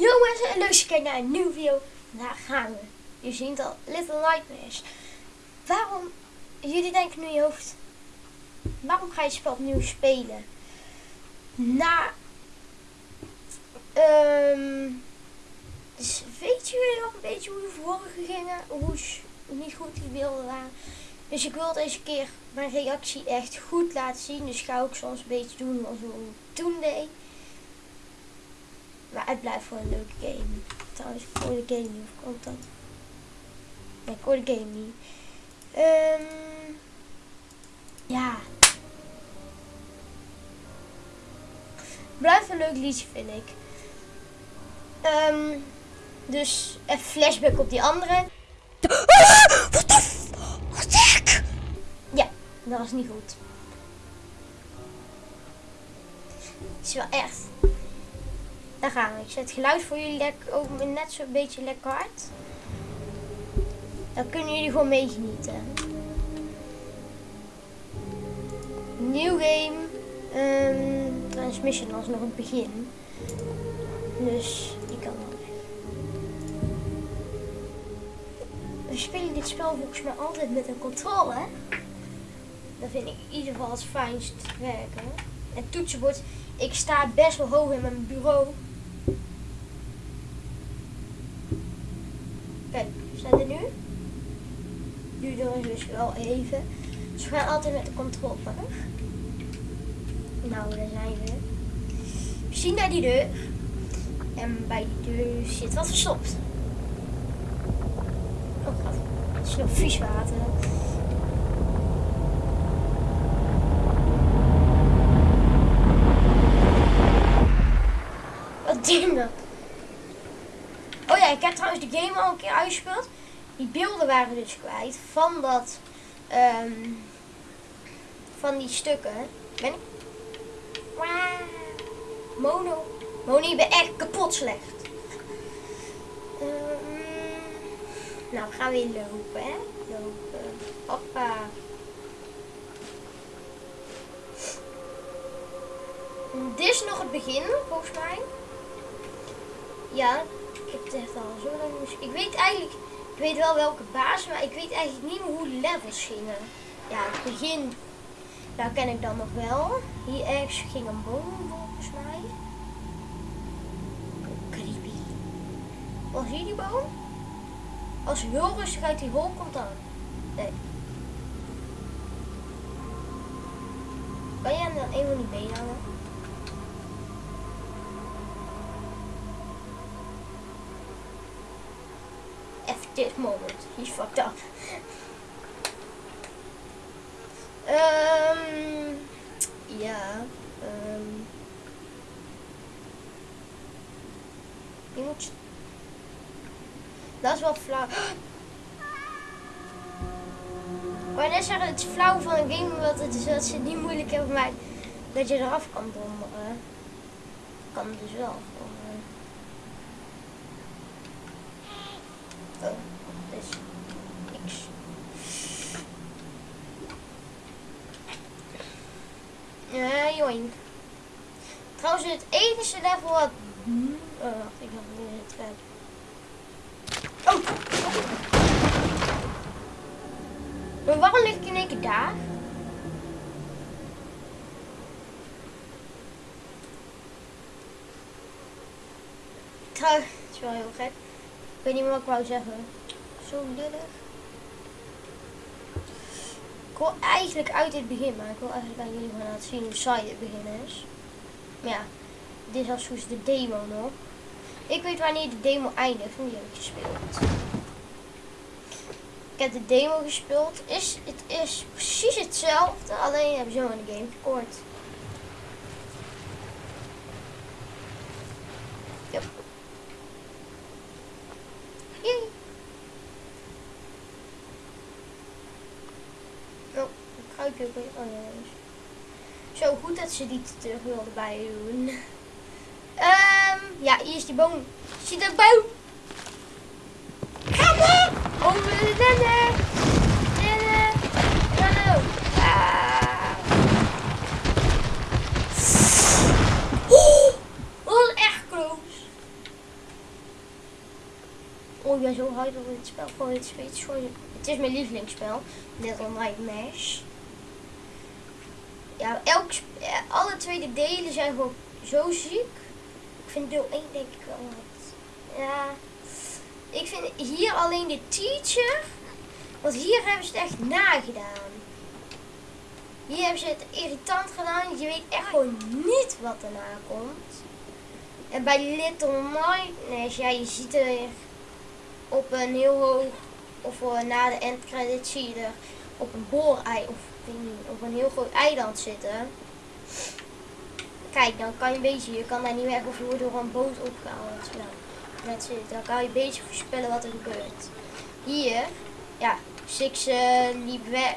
Mensen, en leuk kijkt naar een nieuwe video. Daar gaan we. Je ziet al, Little Nightmares. Waarom, jullie denken nu in je hoofd, waarom ga je het spel opnieuw spelen? Na, ehm, dus weet jullie nog een beetje hoe de vorige gingen? Hoe niet goed die beelden waren? Dus ik wil deze keer mijn reactie echt goed laten zien. Dus ga ik soms een beetje doen als hoe ik toen deed. Maar het blijft gewoon een leuke game. Trouwens, ik hoor de game niet. Of komt dat? Nee, ik hoor de game niet. Ehm ja. Blijft een leuk liedje, vind ik. Ehm dus even flashback op die andere. Wat de f... Wat de hek? Ja, dat was niet goed. Het is wel echt. Daar gaan we. Ik zet het geluid voor jullie ook net zo'n beetje lekker hard. Dan kunnen jullie gewoon meegenieten. Nieuw game. Um, transmission was nog het begin. Dus die kan wel weg. We spelen dit spel volgens mij altijd met een controle. Dat vind ik in ieder geval het fijnst werken. Het toetsenbord. Ik sta best wel hoog in mijn bureau. Kijk, we zijn er nu. Duurt er dus wel even. Dus we gaan altijd met de controle. Nou, daar zijn we. We zien naar die deur. En bij die deur zit wat verstopt. Oh god, het is nog vies water. Wat dat? Oh ja, ik heb trouwens de game al een keer uitgespeeld. Die beelden waren dus kwijt van dat, ehm, van die stukken. Ben ik? Mono. Je bent echt kapot slecht. Ehm, nou, we gaan weer lopen, hè? Lopen. Hoppa. Dit is nog het begin, volgens mij. Ja, ik heb het echt al zo lang Ik weet eigenlijk, ik weet wel welke baas, maar ik weet eigenlijk niet meer hoe levels gingen. Ja, het begin, daar ken ik dan nog wel. Hier ergens ging een boom volgens mij. Creepy. Was hier die boom? Als hij heel rustig uit die hol komt dan. Nee. Kan jij hem dan even niet? Even dit moment. He's fucked up. Ehm ja. ehm je moet... Dat is wel flauw. Wou net zeggen, het flauw van een game, omdat het is dat ze het niet moeilijk hebben gemaakt dat je eraf kan donderen. Kan dus wel. eh. Oh, dit is niks. Joink. Trouwens, het enige level wat... Oh, wacht, ik had in het vet. Oh! Maar waarom lig ik in één keer daar? Trouwens, het is wel heel gek. Ik weet niet meer wat ik wou zeggen. Zo lullig. Ik wil eigenlijk uit dit begin, maar ik wil eigenlijk aan jullie gaan laten zien hoe saai het begin is. Maar ja, dit is als goed de demo nog. Ik weet wanneer de demo eindigt, want die heb ik gespeeld. Ik heb de demo gespeeld. Is, het is precies hetzelfde, alleen hebben ze in de game gekort. Yep. Yay. Oh, een kruipje ook weer. Oh ja, dat is- Zo dat ze die terug wilden bij doen. Ehm, ja, hier is die boom. Zie de boom? Maar! Over de rennen! Rennen! Rennen! Ah. Oh, was echt close. Oh, ik zo hyped op dit spel. Gewoon, het, het is mijn lievelingsspel. Little Nightmares. Ja, elk, eh, alle tweede delen zijn gewoon zo ziek. Ik vind deel 1 denk ik wel wat. Ja. Ik vind hier alleen de teacher. Want hier hebben ze het echt nagedaan. Hier hebben ze het irritant gedaan. Je weet echt gewoon niet wat erna komt. En bij Little Nightmares, ja, je ziet er op een heel hoog, of eh, na de endcredits zie je er op een boorei, of op een heel groot eiland zitten. Kijk, dan kan je een beetje, je kan daar niet weg of je wordt door een boot opgehaald. Nou, that's it. Dan kan je een beetje voorspellen wat er gebeurt. Hier, ja, Six eh, liep weg.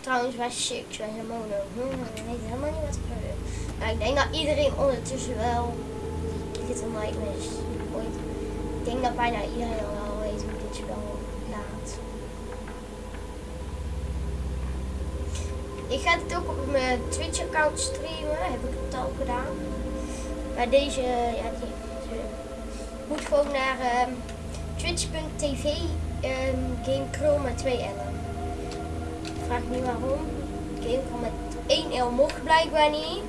Trouwens, wij Six, wij zijn mono. Helemaal niet wat er gebeurt. Maar ik denk dat iedereen ondertussen wel Little Nightmares ooit. Ik denk dat bijna iedereen al wel weet hoe dit spel laat. Ik ga het ook op mijn Twitch account streamen, heb ik het al gedaan. Maar deze, ja, die, moet gewoon naar ehm, twitch.tv ehm Game Chrome met 2 L'en. Vraag niet waarom. Game Chrome met 1 L mocht blijkbaar niet.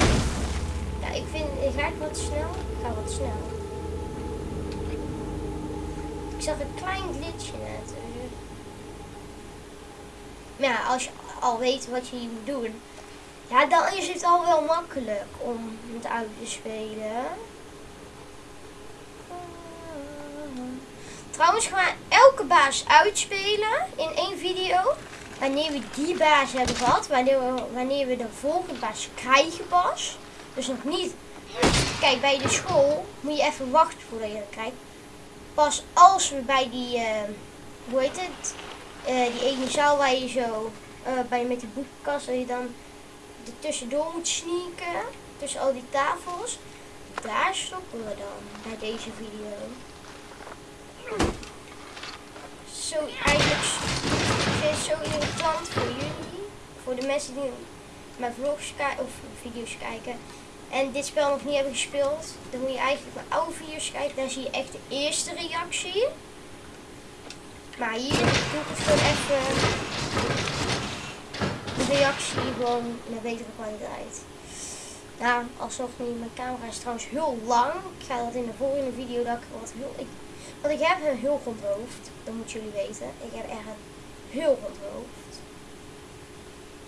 Ja, ik vind, ga ik wat snel? Ik ga wat snel. Ik zag een klein glitchje net. dus- Maar ja, als je al weet wat je hier moet doen, ja, dan is het al wel makkelijk om het uit te spelen. Trouwens, we elke baas uitspelen in één video. Wanneer we die baas hebben gehad, wanneer we, wanneer we de volgende baas krijgen pas. Dus nog niet. Kijk, bij de school moet je even wachten voordat je dat krijgt. Pas als we bij die, eh, hoe heet het, Eh, die ene zaal waar je zo, eh, bij met die boekenkast, dat je dan er tussendoor moet sneaken, tussen al die tafels. Daar stoppen we dan bij deze video. Zo eigenlijk is zo irritant voor jullie, voor de mensen die mijn vlogs kijken of video's kijken en dit spel nog niet hebben gespeeld, dan moet je eigenlijk mijn oude video's kijken. Daar zie je echt de eerste reactie. Maar hier doe ik het gewoon even de reactie gewoon met betere kwaliteit. Nou, alsnog niet. Mijn camera is trouwens heel lang. Ik ga dat in de volgende video dat ik wat heel. Ik, want ik heb een heel rond hoofd. Dat moeten jullie weten. Ik heb echt een heel rond hoofd.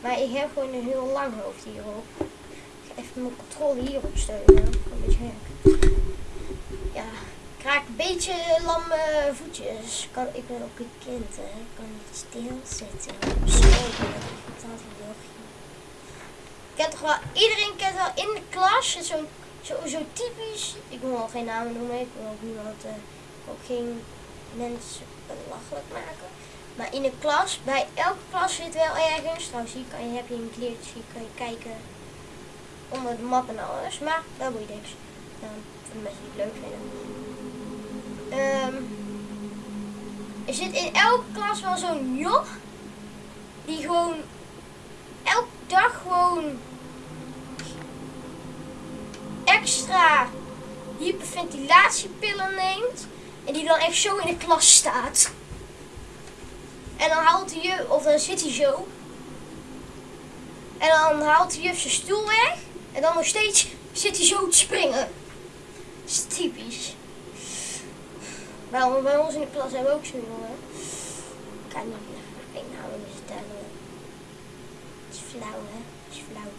Maar ik heb gewoon een heel lang hoofd hierop. Ik even mijn controle hierop steunen. Een beetje gek. Ja, ik raak een beetje lamme voetjes. Ik Kan, ik ben ook een kind, hè. Ik kan niet stilzitten. Wil kent toch wel, iedereen kent wel in de klas, zo, zo, zo typisch, ik wil wel geen namen noemen, ik wil ook niemand, eh, ook geen mensen belachelijk maken. Maar in de klas, bij elke klas zit wel ergens, trouwens hier kan je, heb je een kleertje, hier kan je kijken onder de map en alles, maar dat boeit niks. Ja, voor de mensen die het leuk vinden. Ehm, er zit in elke klas wel zo'n joch, die gewoon elke dag gewoon extra hyperventilatiepillen neemt. En die dan echt zo in de klas staat. En dan haalt de juf, of dan zit hij zo. En dan haalt de juf zijn stoel weg. En dan nog steeds zit hij zo te springen. Dat is typisch. Wel, bij ons in de klas hebben we ook zo'n jongen. Ik kan niet meer namen vertellen. Het is flauw, hè? Het is flauw.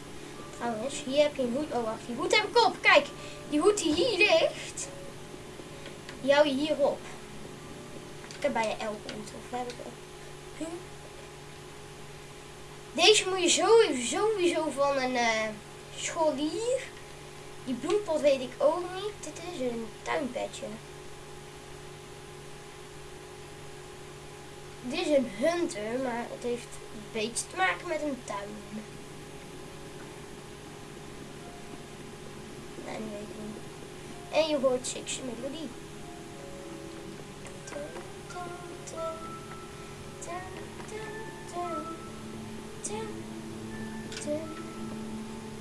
Trouwens, hier heb je een hoed. Oh, wacht. Die hoed heb ik op. Kijk, die hoed die hier ligt. Die hou je hier op. Ik heb bijna elke hoed. Of heb ik? Huh? Deze moet je sowieso, sowieso van een eh, scholier. Die bloempot weet ik ook niet. Dit is een tuinpetje. Dit is een hunter, maar het heeft een beetje te maken met een tuin. Nee, die weet ik niet. En je hoort Six melodie.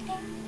땡.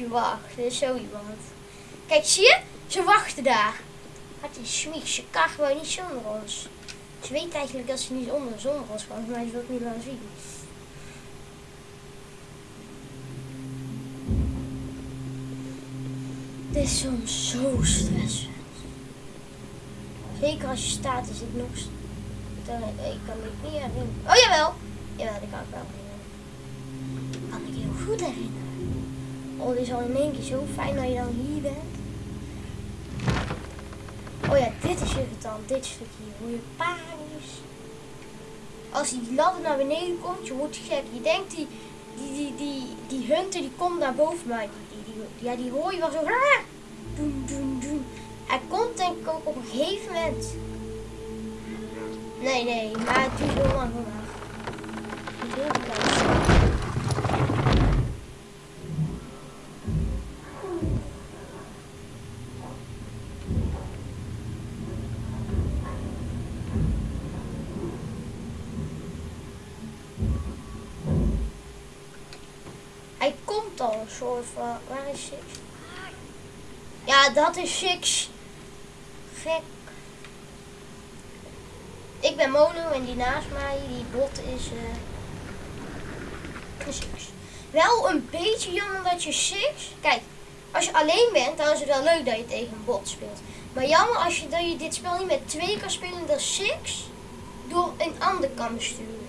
Je wacht. Is zo iemand. Kijk, zie je? Ze wachten daar. Wat is smiek, ze kan gewoon niet zonder ons. Ze weet eigenlijk dat ze niet onder zonder ons kan, maar ze wil het niet laten zien. Dit is soms zo stressend. Zeker als je staat is het nog... Dan, ik kan niet herinneren. Oh jawel! Jawel, dat kan ik wel herinneren. Kan ik heel goed herinneren. Oh, dit is al in één keer zo fijn dat je dan hier bent. Oh ja, dit is irritant. Dit stukje hier. Hoe je panisch. Als die ladder naar beneden komt, je wordt gek. Je denkt die, die, die, die, die hunter die komt naar boven, maar die, die, ja, die hoor je wel zo. Doen, doen, doen. Hij komt denk ik ook op een gegeven moment. Nee, nee, maar het duurt heel lang vandaag. Heel. Hij komt al een soort van. Waar is Six? Ja, dat is Six. Gek. Ik ben Mono en die naast mij, die bot is. Six. Wel een beetje jammer dat je Six. Kijk, als je alleen bent, dan is het wel leuk dat je tegen een bot speelt. Maar jammer als je, dat je dit spel niet met twee kan spelen, dat Six door een ander kan besturen.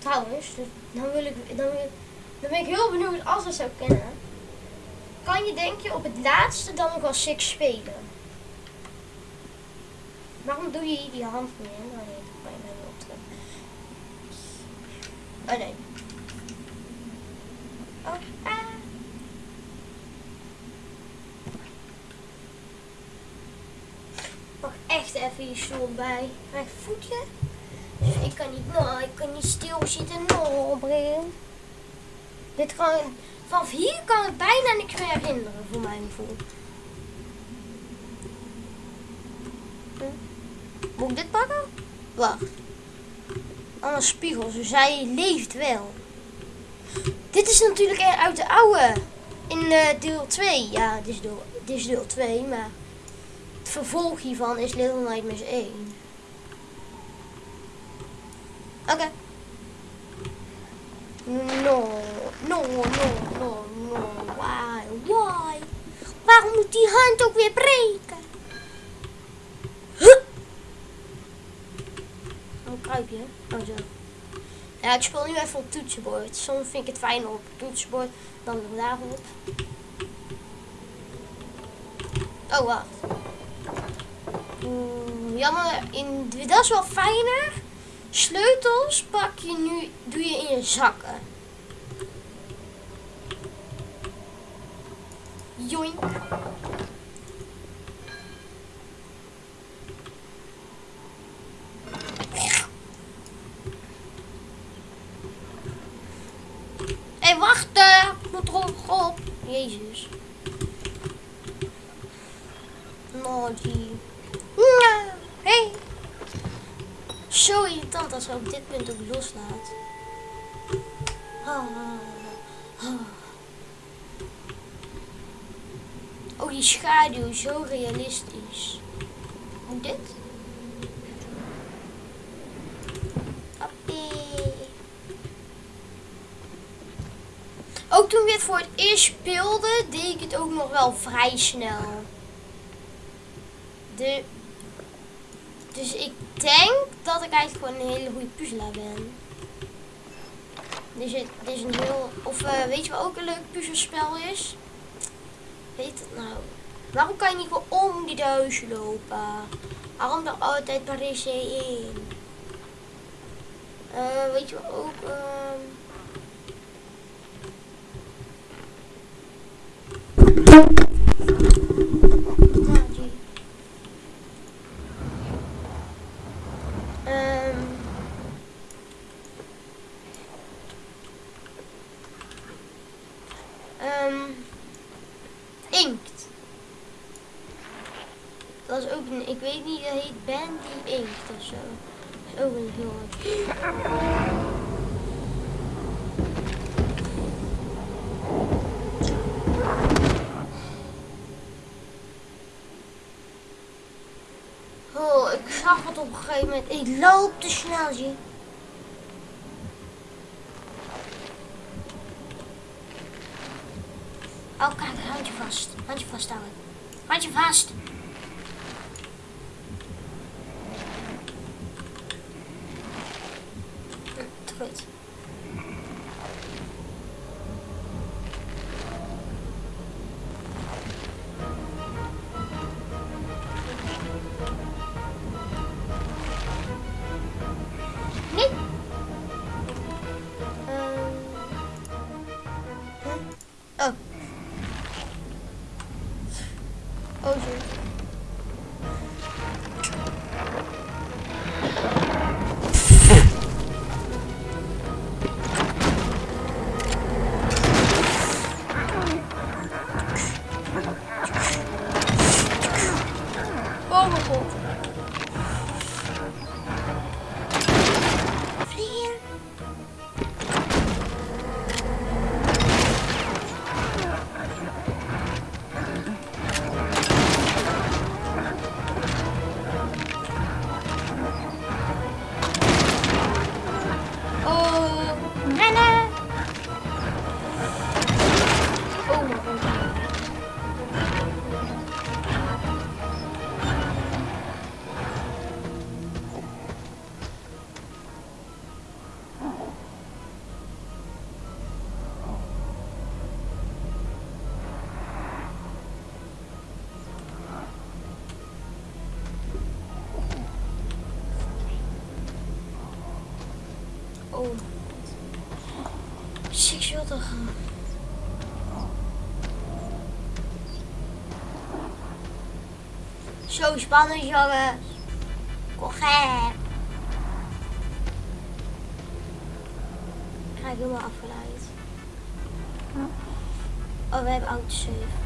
Trouwens, dus dan, wil ik, dan, wil, dan ben ik heel benieuwd als we zou kennen. Kan je denk je op het laatste dan nog wel Six spelen? Waarom doe je hier die hand mee? Oh nee, dat kan je niet. Oh nee. Oh, ah. Echt even je stoel bij. Mijn voetje. Ik kan niet, nou, ik kan niet stilzitten. Nou. Dit kan, vanaf hier kan ik bijna niks meer herinneren, voor mijn gevoel. Hm? Moet ik dit pakken? Wacht. Anders spiegel, dus hij leeft wel. Dit is natuurlijk uit de oude. In uh, deel 2. Ja, dit is deel, dit is deel 2, maar het vervolg hiervan is Little Nightmares 1. Oké. Okay. No, no, no, no, no. Why, why? Waarom moet die hand ook weer breken? Huh? Oh, kruip je? Oh, zo. Ja, ik speel nu even op toetsenbord. Soms vind ik het fijner op toetsenbord dan daarop. Oh, wacht. Mm, jammer, in, dat is wel fijner. Sleutels pak je nu, doe je in je zakken. Joink. Hé, hey, wacht! Ik moet erop op. Jezus. Naughty. Ja, hey. Zo irritant als hij op dit punt ook loslaat. Ah, ah. Oh, die schaduw, zo realistisch. Hoe dit? Appie. Ook toen we het voor het eerst speelden, deed ik het ook nog wel vrij snel. De... Dus ik denk dat ik eigenlijk gewoon een hele goede puzzelaar ben. Is, dit is een heel... Of uh, weet je wat ook een leuk puzzelspel is? Weet het nou? Waarom kan je niet gewoon om die huis lopen? Waarom er altijd maar in? Eh, weet je wat ook? Nou, die. Ehm. Ehm. Inkt. Dat is ook een, ik weet niet, dat heet Bandy Inkt of zo. Dat is ook een heel Oh, ik zag het op een gegeven moment. Ik loop te snel, zie. Oh, kijk, handje vast. Handje vasthouden. Handje vast. Oh, Zo spannend, jongens. Kom gek. Ik raak helemaal afgeleid. Oh, we hebben autosave. Autosave.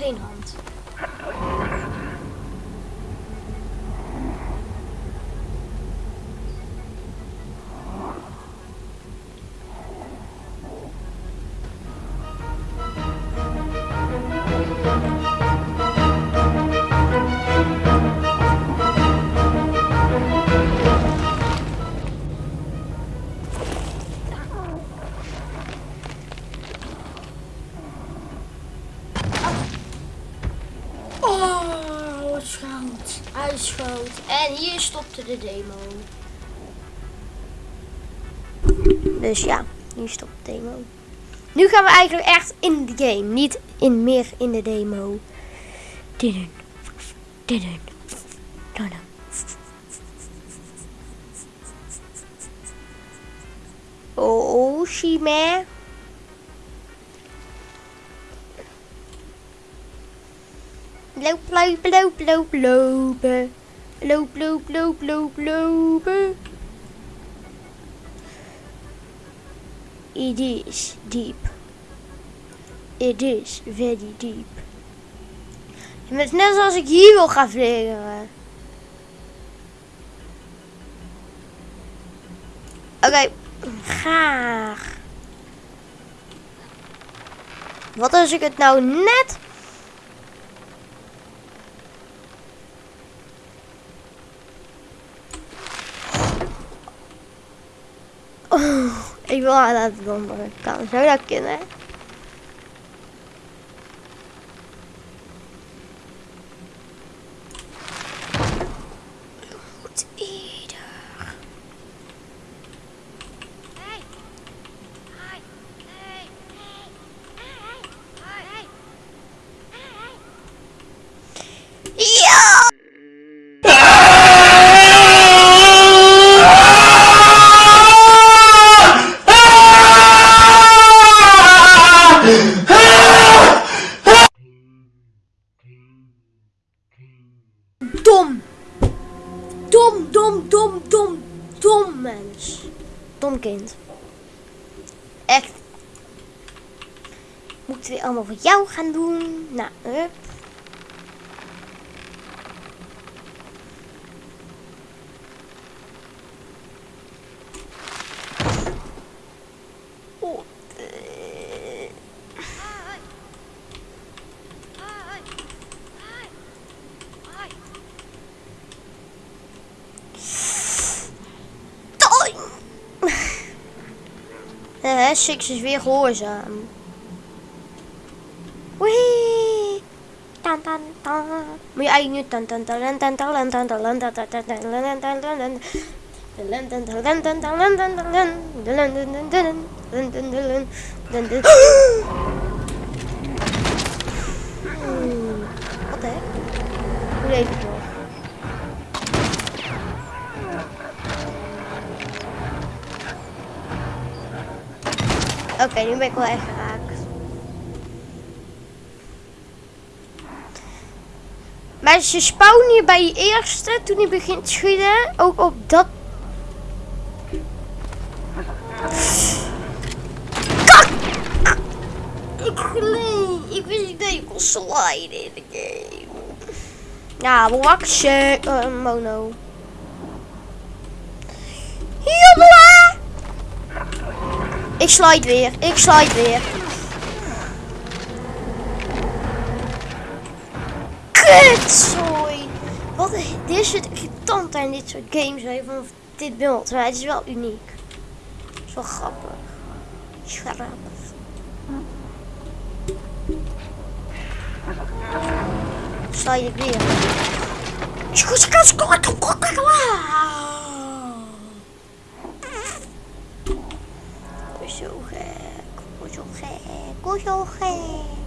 Geen hand. De demo. Dus ja, hier stopt de demo. Nu gaan we eigenlijk echt in de game. Niet in, meer in de demo. Didden. Didden. Didden. Oh, Shima. Loop, loop, loop, loop, lopen. Loop, loop, loop, loop, lopen. It is deep. It is very deep. Het is net zoals ik hier wil gaan vliegen. Oké, graag. Wat als ik het nou net 言わなずどんどんかもしれなきゃいけね。gaan doen. Nou, oh, eh. up. Eh, Six is weer gehoorzaam. Tan tan tan. Moet je eigenlijk nu tan tan tan tan tan tan tan tan tan tan tan tan tan tan tan tan Wat de heck? Hoe deed het nog? Oké, nu ben ik wel echt geraakt. Maar ze spawnen hier bij je eerste, toen hij begint te schieten, ook op dat... Kak! Ik gleed. Ik wist niet dat je kon sliden in de game. Ja, waksje. Uh, mono. Jolla! Ik slide weer. Ik slide weer. Kutzooi. Wat dit is het irritant aan dit soort games. Van dit beeld. Maar het is wel uniek. Het is wel grappig. Grappig. Slide ik weer. Zo gek. Zo gek. Zo gek.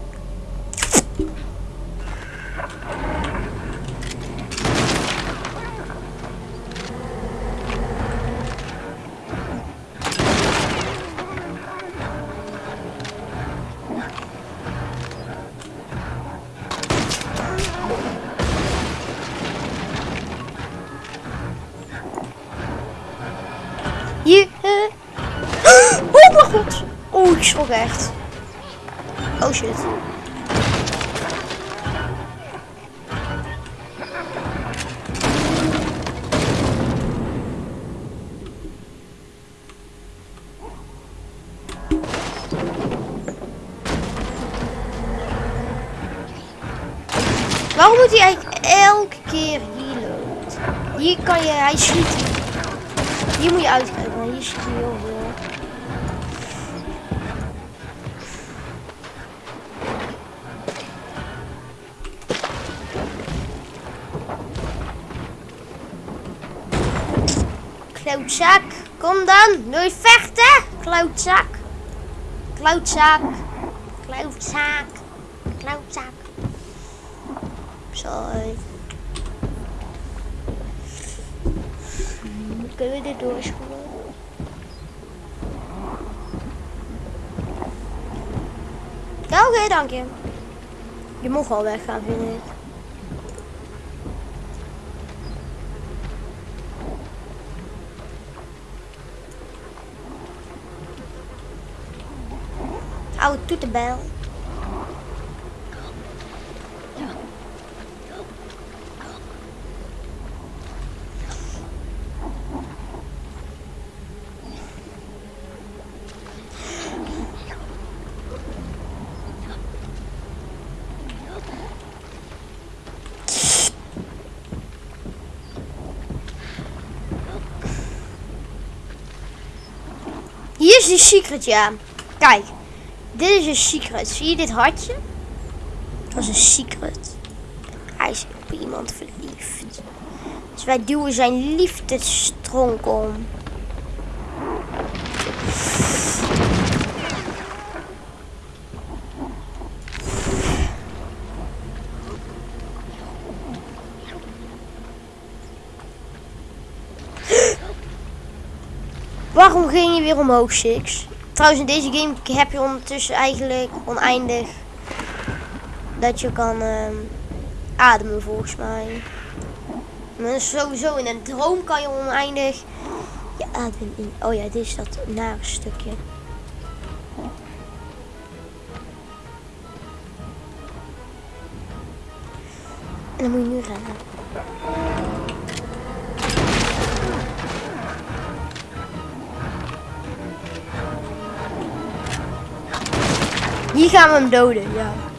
echt. Klootzak, kom dan. Wil je vechten? Klootzak. Klootzak. Klootzak. Klootzak. Sorry. Kunnen we dit? Ja, oké, dank je. Je mag wel weggaan, vind ik. Oude toetenbel. Hier is de secret, ja. Kijk. Dit is een secret. Zie je dit hartje? Dat is een secret. Hij is op iemand verliefd. Dus wij duwen zijn liefdestronk om. Waarom ging je weer omhoog, Six? Trouwens, in deze game heb je ondertussen eigenlijk oneindig dat je kan ehm, ademen, volgens mij. Maar sowieso in een droom kan je oneindig je adem in. Oh ja, dit is dat nare stukje. En dan moet je nu rennen. Hier gaan we hem doden, ja.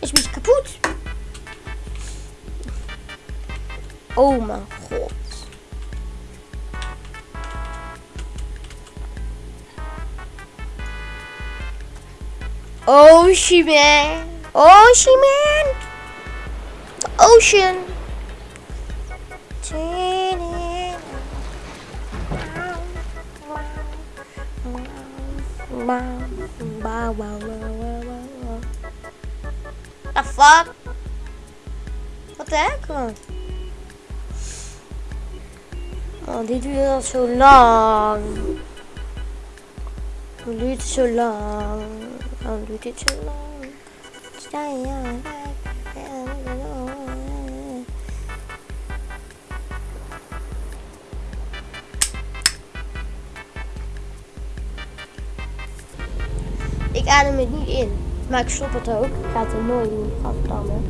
Is beetje kapot. Oh mijn god. Ocean man. Ocean man. Ocean. The fuck? Wat de heck? Oh, dit duurt al zo lang. Hoe duurt het zo lang? Waarom duurt dit zo lang? Sta je? Ik adem het niet in, maar ik stop het ook. Ik ga het er nooit doen, afdammen.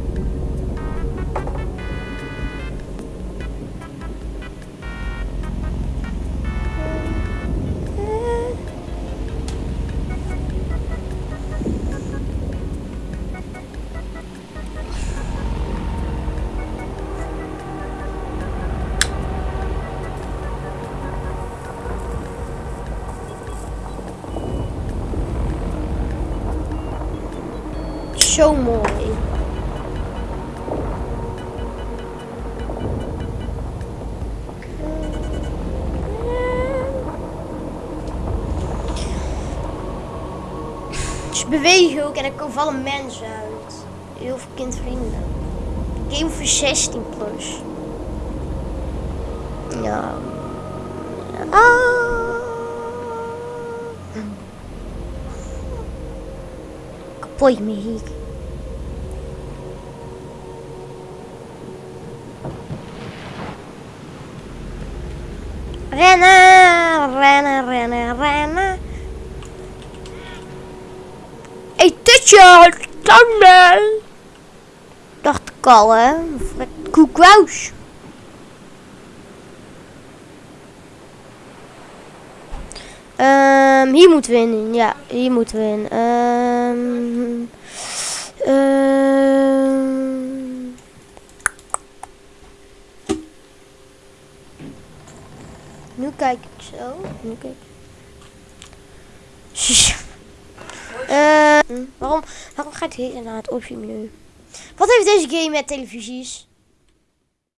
Bewegen ook en er komen vallen mensen uit. Heel veel kindvrienden. Game voor 16 plus. Ja. Ah. Kapot muziek. Rennen, rennen, rennen, rennen. Tutje, tanden. Dacht ik al, hè. Koekwous. Ehm, hier moeten we in. Ja, hier moeten we in. Ehm, ehm. Nu kijk ik zo. Nu kijk ik. Waarom, waarom gaat hij naar het optiemenu? Wat heeft deze game met televisies?